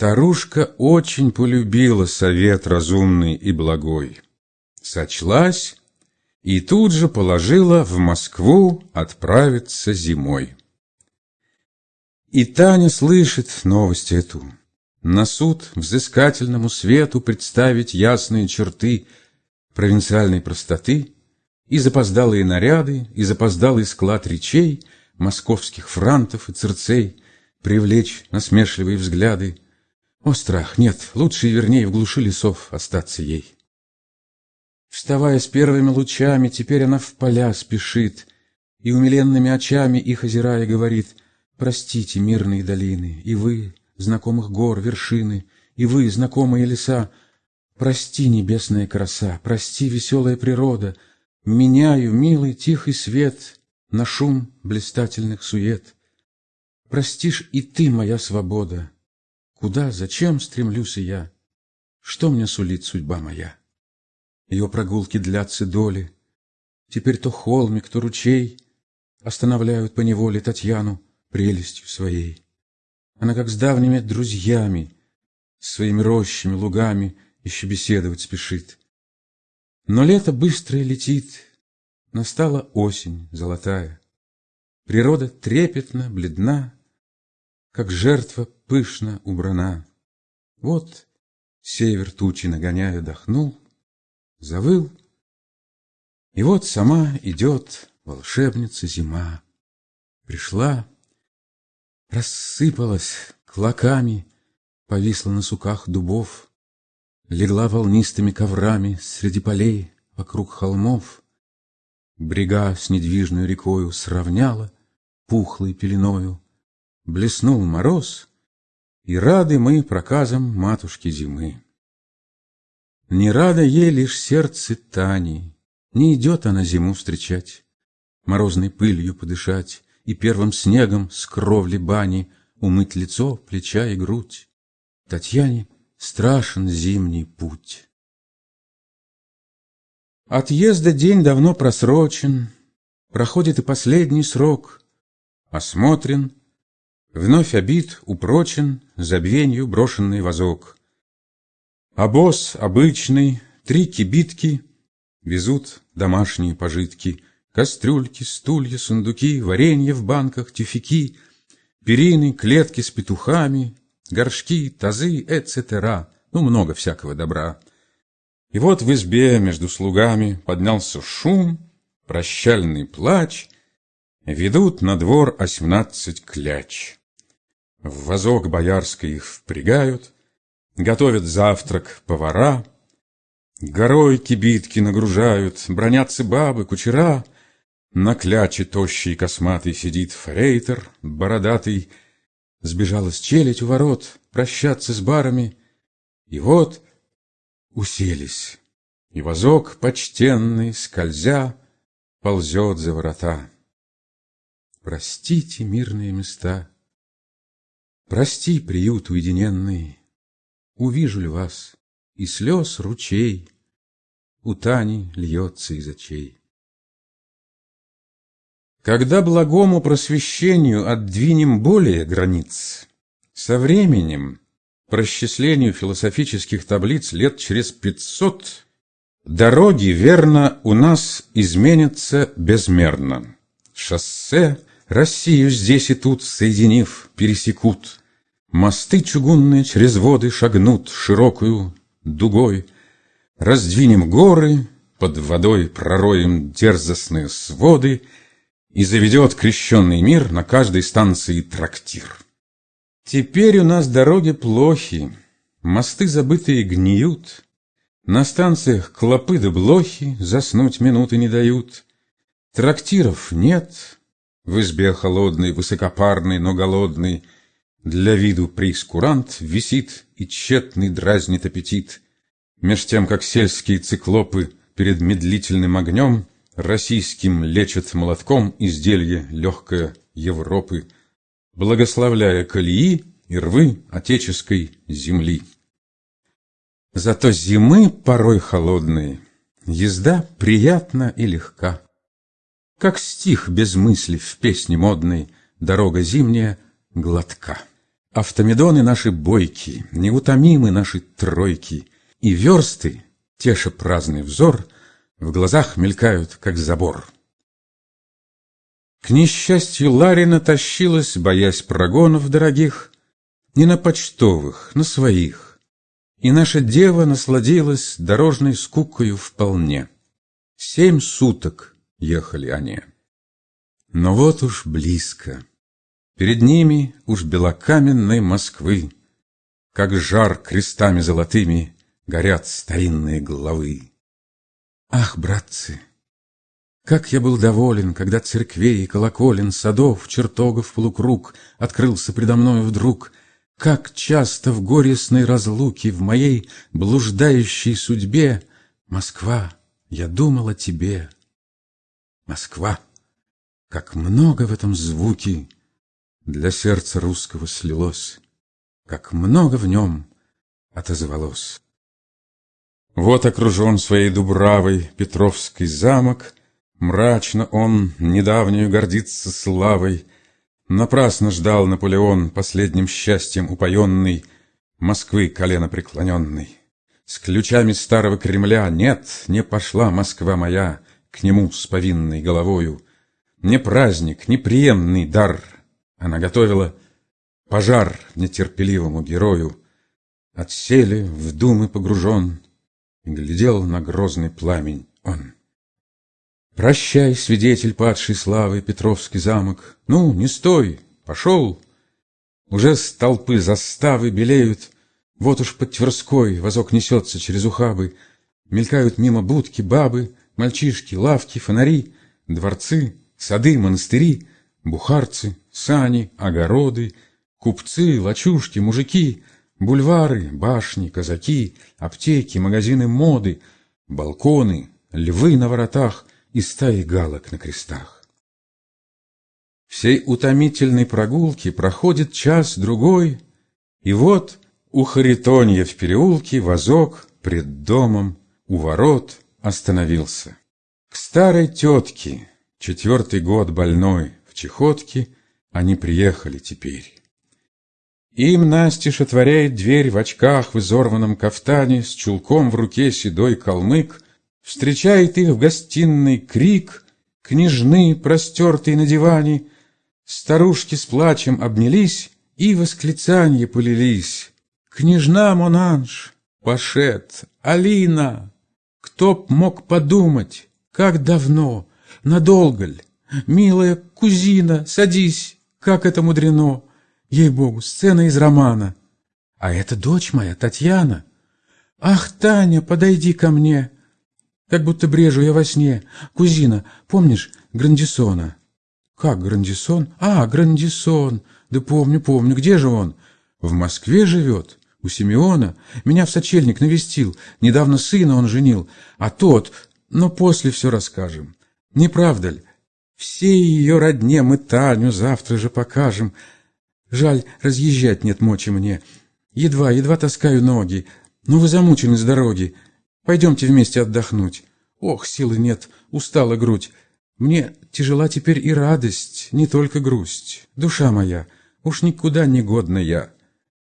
Старушка очень полюбила совет разумный и благой. Сочлась и тут же положила в Москву отправиться зимой. И Таня слышит новость эту. На суд взыскательному свету представить ясные черты провинциальной простоты и запоздалые наряды, и запоздалый склад речей, московских франтов и цирцей, привлечь насмешливые взгляды. О, страх, нет, лучше и вернее в глуши лесов остаться ей. Вставая с первыми лучами, теперь она в поля спешит, И умиленными очами их озирая говорит, Простите, мирные долины, и вы, знакомых гор, вершины, И вы, знакомые леса, Прости, небесная краса, прости, веселая природа, Меняю милый тихий свет На шум блистательных сует. Простишь и ты, моя свобода, Куда, зачем стремлюсь я? Что мне сулит судьба моя? Ее прогулки длятся доли. Теперь то холмик, то ручей Останавливают по неволе Татьяну прелестью своей. Она как с давними друзьями, Своими рощами, лугами Еще беседовать спешит. Но лето быстро летит, Настала осень золотая. Природа трепетно, бледна, Как жертва пышно убрана. Вот север тучи нагоняя дохнул, завыл. И вот сама идет волшебница зима. Пришла, рассыпалась клоками, повисла на суках дубов, легла волнистыми коврами среди полей вокруг холмов. Брега с недвижной рекою сравняла пухлой пеленою, блеснул мороз, и рады мы проказам матушки зимы. Не рада ей лишь сердце Тани, Не идет она зиму встречать, Морозной пылью подышать И первым снегом с кровли бани Умыть лицо, плеча и грудь. Татьяне страшен зимний путь. Отъезда день давно просрочен, Проходит и последний срок. Осмотрен, вновь обид, упрочен Забвенью брошенный вазок. Обоз обычный, три кибитки Везут домашние пожитки, Кастрюльки, стулья, сундуки, Варенье в банках, тюфяки, Перины, клетки с петухами, Горшки, тазы, эцетера, Ну, много всякого добра. И вот в избе между слугами Поднялся шум, прощальный плач, Ведут на двор осьмнадцать кляч. В вазок боярской их впрягают, Готовят завтрак повара, Горой кибитки нагружают, Бронятся бабы, кучера. На кляче тощий косматый Сидит фрейтер бородатый. Сбежалась челядь у ворот Прощаться с барами. И вот уселись, И возок почтенный, скользя, Ползет за ворота. Простите мирные места, Прости, приют уединенный, Увижу ли вас, и слез ручей У Тани льется из очей. Когда благому просвещению Отдвинем более границ, Со временем, по расчислению Философических таблиц Лет через пятьсот, Дороги, верно, у нас изменятся безмерно. Шоссе Россию здесь и тут, соединив, пересекут. Мосты чугунные через воды шагнут широкую дугой. Раздвинем горы, под водой пророем дерзостные своды, И заведет крещенный мир на каждой станции трактир. Теперь у нас дороги плохи, мосты забытые гниют, На станциях клопы да блохи заснуть минуты не дают. Трактиров нет, в избе холодной, высокопарной, но голодной — для виду прейскурант висит и тщетный дразнит аппетит, Меж тем, как сельские циклопы перед медлительным огнем Российским лечат молотком изделие легкое Европы, Благословляя колеи и рвы отеческой земли. Зато зимы порой холодные, езда приятна и легка. Как стих без мысли в песне модной, дорога зимняя глотка. Автомедоны наши бойки, неутомимы наши тройки, И версты, теша праздный взор, В глазах мелькают, как забор. К несчастью Ларина тащилась, боясь прогонов дорогих, Не на почтовых, на своих. И наша дева насладилась дорожной скукою вполне. Семь суток ехали они. Но вот уж близко. Перед ними уж белокаменной Москвы, Как жар крестами золотыми Горят старинные главы. Ах, братцы, как я был доволен, Когда церквей, колоколен, Садов, чертогов полукруг Открылся предо мною вдруг, Как часто в горестной разлуке В моей блуждающей судьбе Москва, я думал о тебе. Москва. Как много в этом звуке Для сердца русского слилось, Как много в нем отозвалось. Вот окружен своей дубравой Петровский замок, Мрачно он недавнюю гордится славой. Напрасно ждал Наполеон, Последним счастьем упоенный, Москвы колено преклоненный. С ключами старого Кремля нет, не пошла Москва моя К нему с повинной головою, не праздник, не приемный дар. Она готовила пожар нетерпеливому герою. Отсели, в думы погружен, И глядел на грозный пламень он. Прощай, свидетель падшей славы, Петровский замок. Ну, не стой, пошел. Уже с толпы заставы белеют. Вот уж под Тверской возок несется через ухабы. Мелькают мимо будки бабы, Мальчишки, лавки, фонари, Дворцы, Сады, монастыри, бухарцы, сани, огороды, Купцы, лачушки, мужики, Бульвары, башни, казаки, Аптеки, магазины моды, Балконы, львы на воротах И стаи галок на крестах. Всей утомительной прогулки Проходит час-другой, И вот у Харитонья в переулке Возок пред домом у ворот остановился. К старой тетке, Четвертый год больной в чехотке Они приехали теперь. Им настежь отворяет дверь в очках в изорванном кафтане С чулком в руке седой калмык, Встречает их в гостиной крик, Княжны, простертые на диване, Старушки с плачем обнялись И восклицанье полились. Княжна Монанж, Пашет, Алина, Кто б мог подумать, как давно Надолго ль? Милая кузина, садись, как это мудрено! Ей-богу, сцена из романа. А это дочь моя, Татьяна. Ах, Таня, подойди ко мне. Как будто брежу я во сне. Кузина, помнишь Грандисона? Как Грандисон? А, Грандисон. Да помню, помню. Где же он? В Москве живет. У Симеона. Меня в сочельник навестил. Недавно сына он женил. А тот... Но после все расскажем. Не правда ли? Всей ее родне мы Таню завтра же покажем. Жаль, разъезжать нет мочи мне. Едва, едва таскаю ноги. Но вы замучены с дороги. Пойдемте вместе отдохнуть. Ох, силы нет, устала грудь. Мне тяжела теперь и радость, не только грусть. Душа моя, уж никуда не годна я.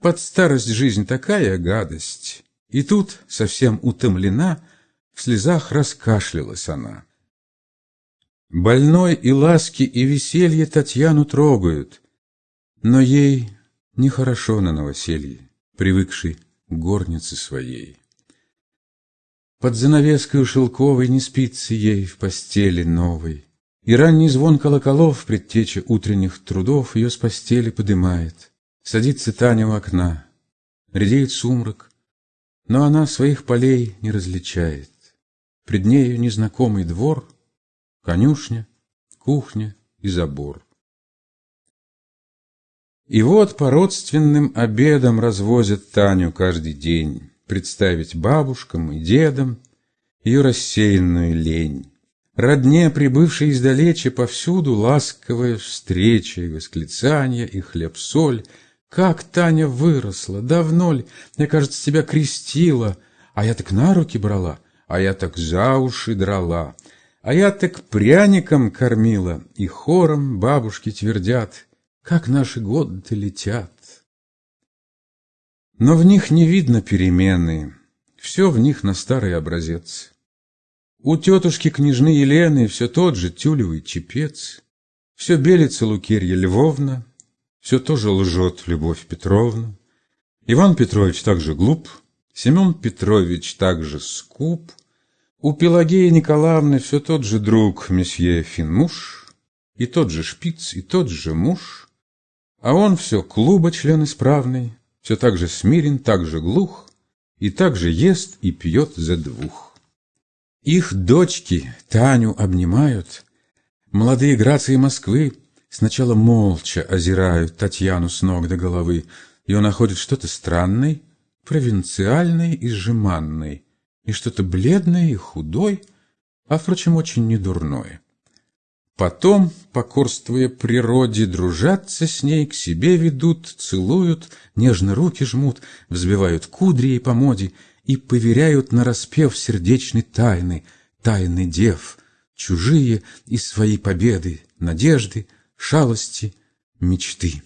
Под старость жизнь такая гадость. И тут, совсем утомлена, в слезах раскашлялась она. Больной и ласки, и веселье Татьяну трогают, но ей нехорошо на новоселье, привыкшей к горнице своей. Под занавеской шелковой не спится ей в постели новой, И ранний звон колоколов, предтеча утренних трудов, Ее с постели подымает. Садится Таня у окна, редеет сумрак, Но она своих полей не различает. Пред нею незнакомый двор — конюшня, кухня и забор. И вот по родственным обедам развозят Таню каждый день, Представить бабушкам и дедам ее рассеянную лень. Родне, прибывшей издалече, повсюду ласковая встреча и восклицания, и хлеб-соль. Как Таня выросла, давно ли, мне кажется, тебя крестила, а я так на руки брала, а я так за уши драла. А я так пряником кормила, и хором бабушки твердят, Как наши годы летят. Но в них не видно перемены, все в них на старый образец. У тетушки княжны Елены все тот же тюлевый чепец, Все белится Лукерья Львовна, все тоже лжет Любовь Петровна. Иван Петрович также глуп, Семен Петрович также скуп, У Пелагеи Николаевны все тот же друг месье Финмуш, И тот же шпиц, и тот же муж, А он все клуба член исправный, Все так же смирен, так же глух, И так же ест и пьет за двух. Их дочки Таню обнимают. Молодые грации Москвы сначала молча озирают Татьяну с ног до головы, и он находит что-то странное, провинциальное и жеманное, и что-то бледное и худой, а, впрочем, очень недурное. Потом, покорствуя природе, дружатся с ней, к себе ведут, целуют, нежно руки жмут, взбивают кудри ей по моде и поверяют на распев сердечной тайны, тайны дев, чужие и свои победы, надежды, шалости, мечты.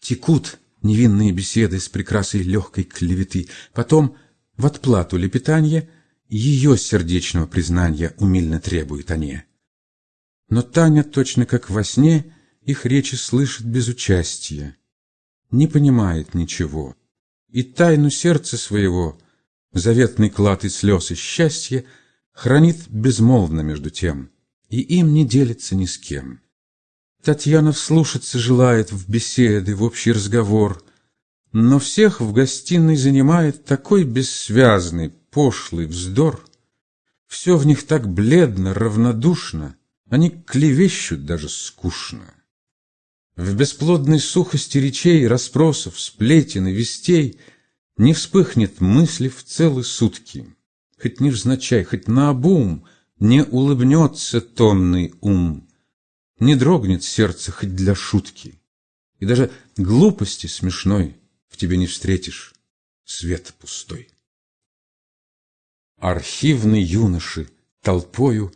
Текут невинные беседы с прекрасой легкой клеветы, потом в отплату лепетанье ее сердечного признания умильно требуют они. Но Таня, точно как во сне, их речи слышит без участия, не понимает ничего, и тайну сердца своего заветный клад и слез и счастья, хранит безмолвно между тем, и им не делится ни с кем. Татьяна вслушаться желает в беседы, в общий разговор, но всех в гостиной занимает такой бессвязный, пошлый вздор. Все в них так бледно, равнодушно, они клевещут даже скучно. В бесплодной сухости речей, расспросов, сплетен и вестей — не вспыхнет мысли в целые сутки, Хоть невзначай, хоть наобум Не улыбнется томный ум, Не дрогнет сердце хоть для шутки, И даже глупости смешной тебе не встретишь свет пустой. Архивные юноши толпою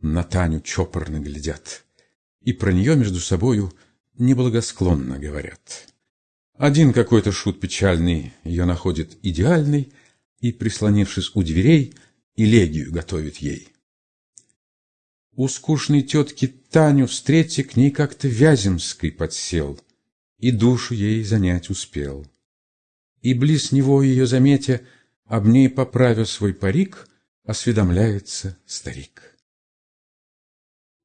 На Таню чопорно глядят, И про нее между собою Неблагосклонно говорят. Один какой-то шут печальный ее находит идеальной и, прислонившись у дверей, элегию готовит ей. У скучной тетки Таню встретя к ней как-то Вяземской подсел и душу ей занять успел. И близ него ее заметя, об ней поправя свой парик, осведомляется старик.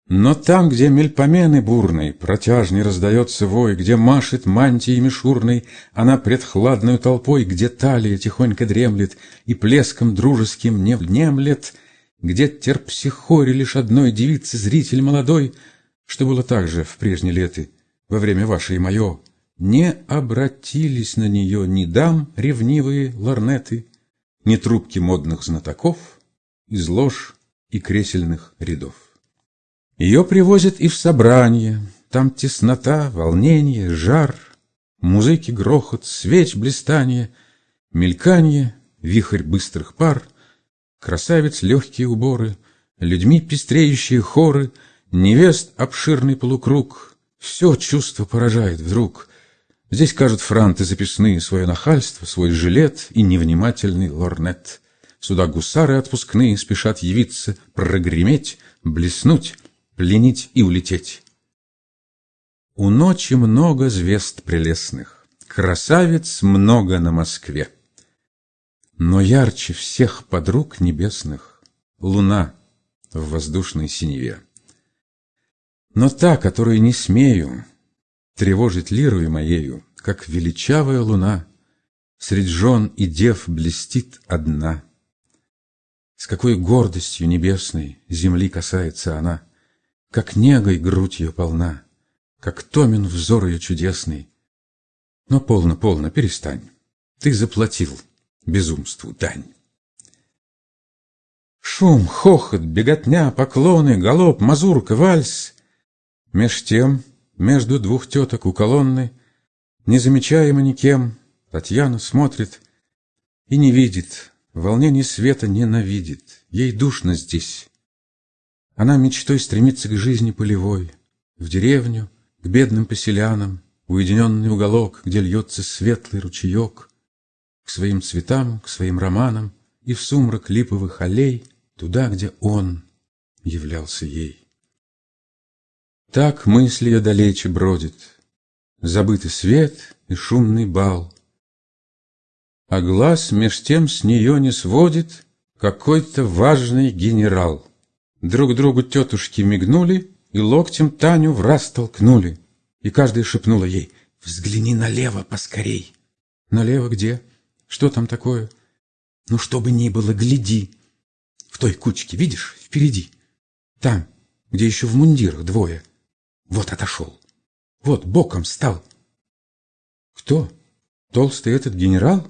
Но там, где мельпомены бурной, протяжней раздается вой, Где машет мантией мишурной она пред хладной толпой, Где талия тихонько дремлет и плеском дружеским не внемлет, Где терпсихоре лишь одной девицы зритель молодой, Что было также в прежние леты, во время вашей и мое, Не обратились на нее ни дам ревнивые лорнеты, Ни трубки модных знатоков из лож и кресельных рядов. Ее привозят и в собрание, Там теснота, волнение, жар, Музыки грохот, свеч блистанье, Мельканье, вихрь быстрых пар, Красавиц легкие уборы, Людьми пестреющие хоры, Невест обширный полукруг, Все чувство поражает вдруг. Здесь кажут франты записные Свое нахальство, свой жилет И невнимательный лорнет. Сюда гусары отпускные Спешат явиться, прогреметь, блеснуть, пленить и улететь. У ночи много звезд прелестных, Красавиц много на Москве. Но ярче всех подруг небесных Луна в воздушной синеве. Но та, которую не смею Тревожить лирою моею, Как величавая луна, Средь жен и дев блестит одна. С какой гордостью небесной Земли касается она — как негой грудь ее полна, Как томен взор ее чудесный. Но полно, полно, перестань. Ты заплатил безумству дань. Шум, хохот, беготня, поклоны, галоп, мазурка, вальс. Меж тем, между двух теток у колонны, Незамечаемо никем, Татьяна смотрит и не видит, Волнение света ненавидит, Ей душно здесь, она мечтой стремится к жизни полевой, В деревню, к бедным поселянам, Уединенный уголок, где льется светлый ручеек. к своим цветам, к своим романам и в сумрак липовых аллей, туда, где он являлся ей. Так мысль ее далече бродит, забытый свет и шумный бал. А глаз меж тем с нее не сводит какой-то важный генерал. Друг другу тетушки мигнули и локтем Таню в раз толкнули. И каждая шепнула ей «Взгляни налево поскорей». «Налево где? Что там такое?» «Ну, что бы ни было, гляди. В той кучке, видишь, впереди. Там, где еще в мундирах двое. Вот отошел. Вот боком стал». «Кто? Толстый этот генерал?»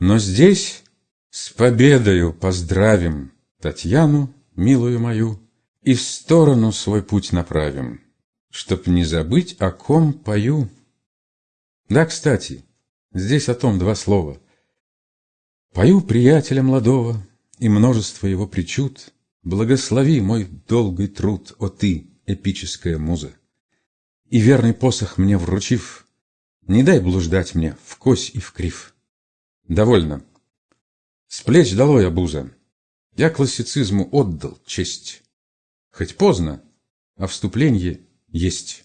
Но здесь с победою поздравим Татьяну, милую мою, И в сторону свой путь направим, Чтоб не забыть, о ком пою. Да, кстати, здесь о том два слова. Пою приятеля молодого И множество его причуд, Благослови мой долгий труд, О ты, эпическая муза. И верный посох мне вручив, Не дай блуждать мне в кось и в крив. Довольно. С плеч долой обуза. Я классицизму отдал честь. Хоть поздно, а вступление есть.